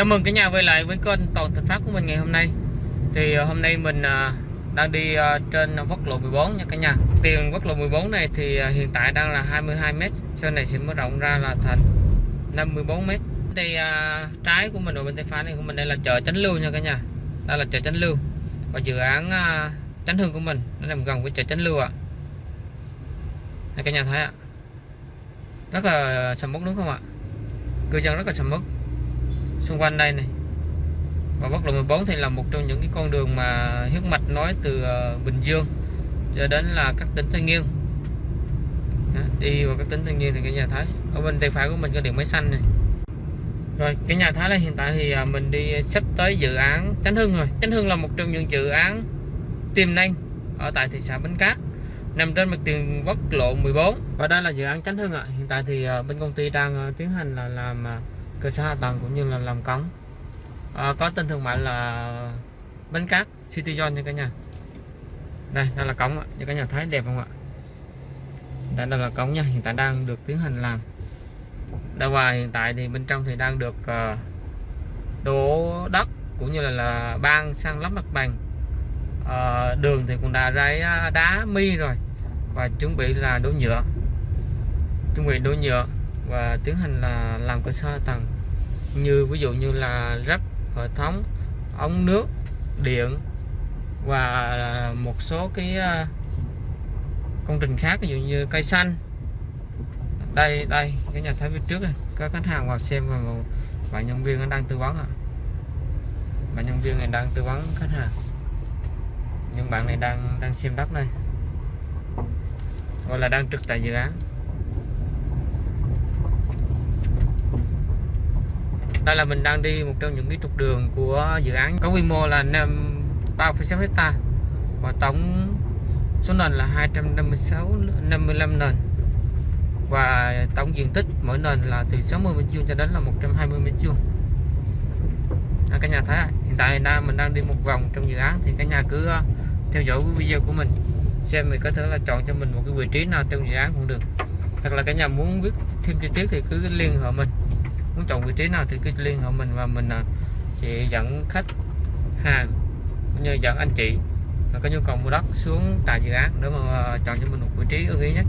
Chào mừng cả nhà quay lại với kênh Toàn Thành Phát của mình ngày hôm nay. Thì ờ, hôm nay mình ờ, đang đi ờ, trên quốc lộ 14 nha cả nhà. Tiền quốc lộ 14 này thì hiện tại đang là 22m Sau này sẽ mở rộng ra là thành 54m Thì trái của mình ở bên tay phải này của mình đây là chợ Chánh Lưu nha cả nhà. Đây là chợ Chánh Lưu. Và dự án Chánh Hương của mình, Nó nằm gần với chợ Chánh Lưu ạ. À. cả nhà thấy ạ. Rất là sầm mốc đúng không ạ? Cư dân rất là sầm mốc xung quanh đây này. Và quốc lộ 14 thì là một trong những cái con đường mà huyết mạch nói từ ờ, Bình Dương cho đến là các tỉnh Tây Nguyên. Đó, đi vào các tỉnh Tây Nguyên thì cái nhà thái ở bên tay phải của mình có điện máy xanh này. Rồi cái nhà thái là hiện tại thì à, mình đi sắp tới dự án Chánh Hưng rồi. Chánh Hưng là một trong những dự án tiềm năng ở tại thị xã Bến Cát nằm trên mặt tiền quốc lộ 14 và đây là dự án Chánh Hưng ạ. Hiện tại thì à, bên công ty đang ờ, tiến hành là làm à, cơ sở hạ tầng cũng như là làm cống. À, có tên thương mại là bến cát city zone nha cả nhà. Đây đây là cống như cả nhà thấy đẹp không ạ? Đây, đây là cống nha. Hiện tại đang được tiến hành làm. Đây và hiện tại thì bên trong thì đang được uh, đổ đất cũng như là, là ban sang lắp mặt bằng. Uh, đường thì cũng đã rải à, đá mi rồi và chuẩn bị là đổ nhựa. Chuẩn bị đổ nhựa và tiến hành là làm cơ sở tầng như ví dụ như là ráp hệ thống, ống nước, điện và một số cái à, công trình khác, ví dụ như cây xanh. Đây đây, cái nhà thái phía trước này. Các khách hàng vào xem và một bạn nhân viên đang tư vấn ạ. Bạn nhân viên này đang tư vấn khách hàng. Nhưng bạn này đang đang xem đất đây. Gọi là đang trực tại dự án. Đây là mình đang đi một trong những cái trục đường của dự án có quy mô là 3,6 hecta và tổng số nền là 256 55 nền. Và tổng diện tích mỗi nền là từ 60 mét vuông cho đến là 120 mét vuông. À, cả nhà thấy hiện tại đang mình đang đi một vòng trong dự án thì cả nhà cứ à, theo dõi cái video của mình xem mình có thể là chọn cho mình một cái vị trí nào trong dự án cũng được. Hoặc là cả nhà muốn biết thêm chi tiết thì cứ liên hệ mình muốn chọn vị trí nào thì cứ liên hệ mình và mình à, sẽ dẫn khách hàng cũng như dẫn anh chị mà có nhu cầu mua đất xuống tại dự án để mà à, chọn cho mình một vị trí ưng ý nhất.